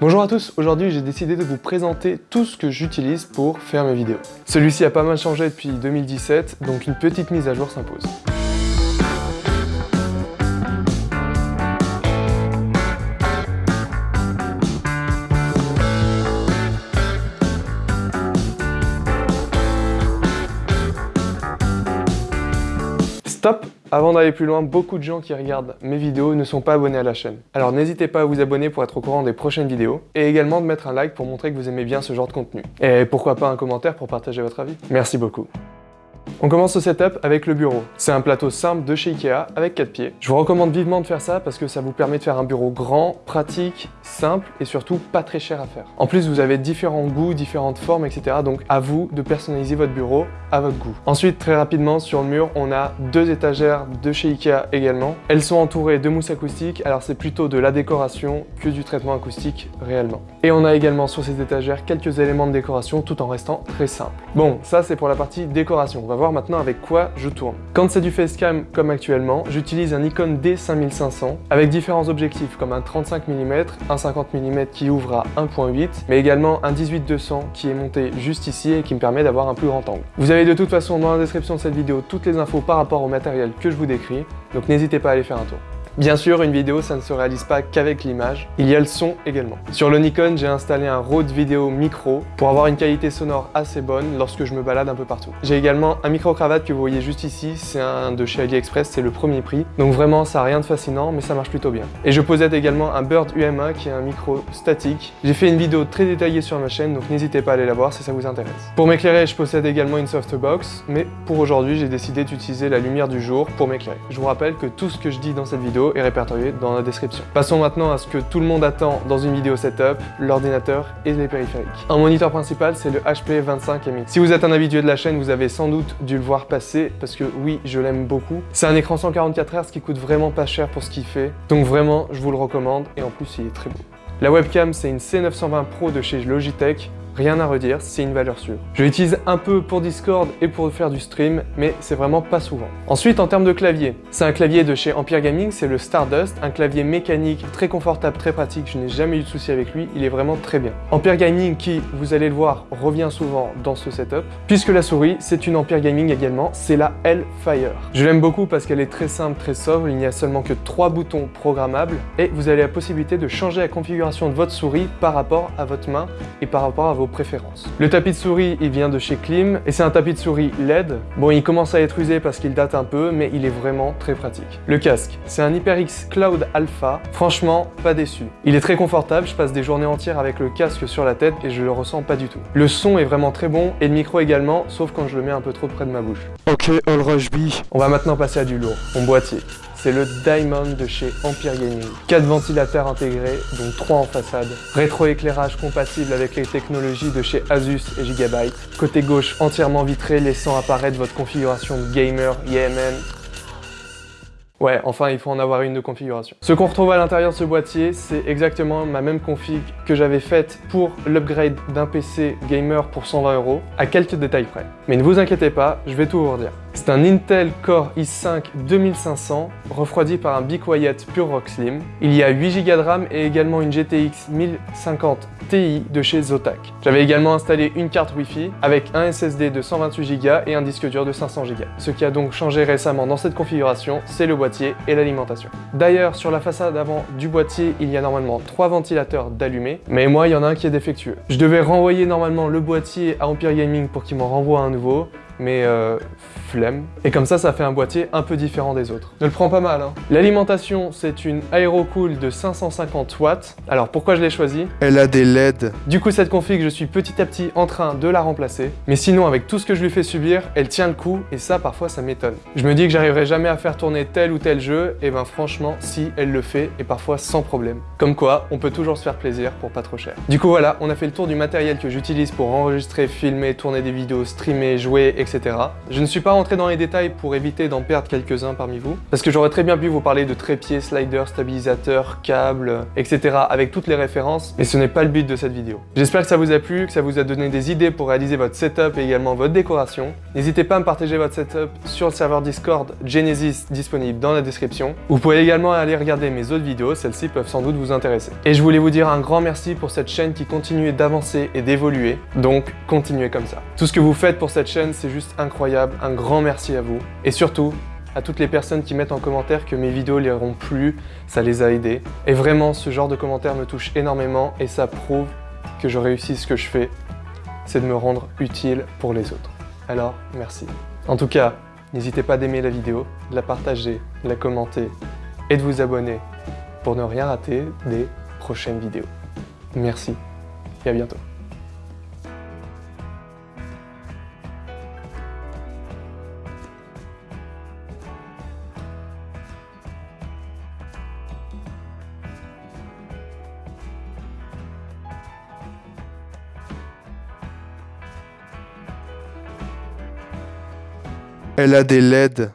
Bonjour à tous, aujourd'hui j'ai décidé de vous présenter tout ce que j'utilise pour faire mes vidéos. Celui-ci a pas mal changé depuis 2017, donc une petite mise à jour s'impose. Stop Avant d'aller plus loin, beaucoup de gens qui regardent mes vidéos ne sont pas abonnés à la chaîne. Alors n'hésitez pas à vous abonner pour être au courant des prochaines vidéos, et également de mettre un like pour montrer que vous aimez bien ce genre de contenu. Et pourquoi pas un commentaire pour partager votre avis. Merci beaucoup. On commence ce setup avec le bureau. C'est un plateau simple de chez Ikea avec 4 pieds. Je vous recommande vivement de faire ça parce que ça vous permet de faire un bureau grand, pratique, simple et surtout pas très cher à faire. En plus, vous avez différents goûts, différentes formes, etc. Donc à vous de personnaliser votre bureau à votre goût. Ensuite, très rapidement, sur le mur, on a deux étagères de chez Ikea également. Elles sont entourées de mousse acoustique, alors c'est plutôt de la décoration que du traitement acoustique réellement. Et on a également sur ces étagères quelques éléments de décoration tout en restant très simple. Bon, ça c'est pour la partie décoration. Voir maintenant avec quoi je tourne. Quand c'est du facecam comme actuellement, j'utilise un Nikon D5500 avec différents objectifs comme un 35 mm, un 50 mm qui ouvre à 1.8, mais également un 18-200 qui est monté juste ici et qui me permet d'avoir un plus grand angle. Vous avez de toute façon dans la description de cette vidéo toutes les infos par rapport au matériel que je vous décris, donc n'hésitez pas à aller faire un tour. Bien sûr, une vidéo, ça ne se réalise pas qu'avec l'image, il y a le son également. Sur le Nikon, j'ai installé un Rode Video Micro pour avoir une qualité sonore assez bonne lorsque je me balade un peu partout. J'ai également un micro-cravate que vous voyez juste ici, c'est un de chez AliExpress, c'est le premier prix. Donc vraiment, ça n'a rien de fascinant, mais ça marche plutôt bien. Et je possède également un Bird UMA qui est un micro statique. J'ai fait une vidéo très détaillée sur ma chaîne, donc n'hésitez pas à aller la voir si ça vous intéresse. Pour m'éclairer, je possède également une softbox, mais pour aujourd'hui, j'ai décidé d'utiliser la lumière du jour pour m'éclairer. Je vous rappelle que tout ce que je dis dans cette vidéo est répertorié dans la description. Passons maintenant à ce que tout le monde attend dans une vidéo setup, l'ordinateur et les périphériques. Un moniteur principal, c'est le HP 25MX. Si vous êtes un habitué de la chaîne, vous avez sans doute dû le voir passer, parce que oui, je l'aime beaucoup. C'est un écran 144 Hz qui coûte vraiment pas cher pour ce qu'il fait, donc vraiment, je vous le recommande, et en plus, il est très beau. La webcam, c'est une C920 Pro de chez Logitech, Rien à redire, c'est une valeur sûre. Je l'utilise un peu pour Discord et pour faire du stream, mais c'est vraiment pas souvent. Ensuite, en termes de clavier, c'est un clavier de chez Empire Gaming, c'est le Stardust, un clavier mécanique très confortable, très pratique, je n'ai jamais eu de souci avec lui, il est vraiment très bien. Empire Gaming qui, vous allez le voir, revient souvent dans ce setup, puisque la souris, c'est une Empire Gaming également, c'est la Hellfire. Je l'aime beaucoup parce qu'elle est très simple, très sobre, il n'y a seulement que trois boutons programmables, et vous avez la possibilité de changer la configuration de votre souris par rapport à votre main et par rapport à vos préférences. Le tapis de souris, il vient de chez Klim et c'est un tapis de souris LED. Bon, il commence à être usé parce qu'il date un peu, mais il est vraiment très pratique. Le casque, c'est un HyperX Cloud Alpha. Franchement, pas déçu. Il est très confortable, je passe des journées entières avec le casque sur la tête et je le ressens pas du tout. Le son est vraiment très bon et le micro également, sauf quand je le mets un peu trop près de ma bouche. Ok, All Rush B. On va maintenant passer à du lourd, mon boîtier c'est le Diamond de chez Empire Gaming. 4 ventilateurs intégrés, dont 3 en façade. Rétroéclairage compatible avec les technologies de chez Asus et Gigabyte. Côté gauche entièrement vitré, laissant apparaître votre configuration gamer, YMN, Ouais, enfin, il faut en avoir une de configuration. Ce qu'on retrouve à l'intérieur de ce boîtier, c'est exactement ma même config que j'avais faite pour l'upgrade d'un PC gamer pour 120 euros, à quelques détails près. Mais ne vous inquiétez pas, je vais tout vous redire. C'est un Intel Core i5 2500, refroidi par un Be Quiet Pure Rock Slim. Il y a 8 Go de RAM et également une GTX 1050 Ti de chez Zotac. J'avais également installé une carte Wi-Fi avec un SSD de 128 Go et un disque dur de 500 Go. Ce qui a donc changé récemment dans cette configuration, c'est le boîtier et l'alimentation. D'ailleurs, sur la façade avant du boîtier, il y a normalement trois ventilateurs d'allumés, mais moi, il y en a un qui est défectueux. Je devais renvoyer normalement le boîtier à Empire Gaming pour qu'il m'en renvoie un nouveau, mais euh, flemme. Et comme ça, ça fait un boîtier un peu différent des autres. Ne le prends pas mal, hein. L'alimentation, c'est une Aerocool de 550 watts. Alors, pourquoi je l'ai choisi? Elle a des LED. Du coup, cette config, je suis petit à petit en train de la remplacer. Mais sinon, avec tout ce que je lui fais subir, elle tient le coup, et ça, parfois, ça m'étonne. Je me dis que j'arriverai jamais à faire tourner tel ou tel jeu, et ben franchement, si, elle le fait, et parfois sans problème. Comme quoi, on peut toujours se faire plaisir pour pas trop cher. Du coup, voilà, on a fait le tour du matériel que j'utilise pour enregistrer, filmer, tourner des vidéos, streamer, jouer, etc. Je ne suis pas rentré dans les détails pour éviter d'en perdre quelques-uns parmi vous, parce que j'aurais très bien pu vous parler de trépieds, sliders, stabilisateurs, câbles, etc. avec toutes les références, mais ce n'est pas le but de cette vidéo. J'espère que ça vous a plu, que ça vous a donné des idées pour réaliser votre setup et également votre décoration. N'hésitez pas à me partager votre setup sur le serveur Discord Genesis disponible dans la description. Vous pouvez également aller regarder mes autres vidéos, celles-ci peuvent sans doute vous intéresser. Et je voulais vous dire un grand merci pour cette chaîne qui continue d'avancer et d'évoluer, donc continuez comme ça. Tout ce que vous faites pour cette chaîne, c'est juste incroyable, un grand merci à vous. Et surtout, à toutes les personnes qui mettent en commentaire que mes vidéos les auront plu, ça les a aidés. Et vraiment, ce genre de commentaires me touche énormément et ça prouve que je réussis ce que je fais, c'est de me rendre utile pour les autres. Alors, merci. En tout cas, n'hésitez pas d'aimer la vidéo, de la partager, de la commenter et de vous abonner pour ne rien rater des prochaines vidéos. Merci et à bientôt. Elle a des LED.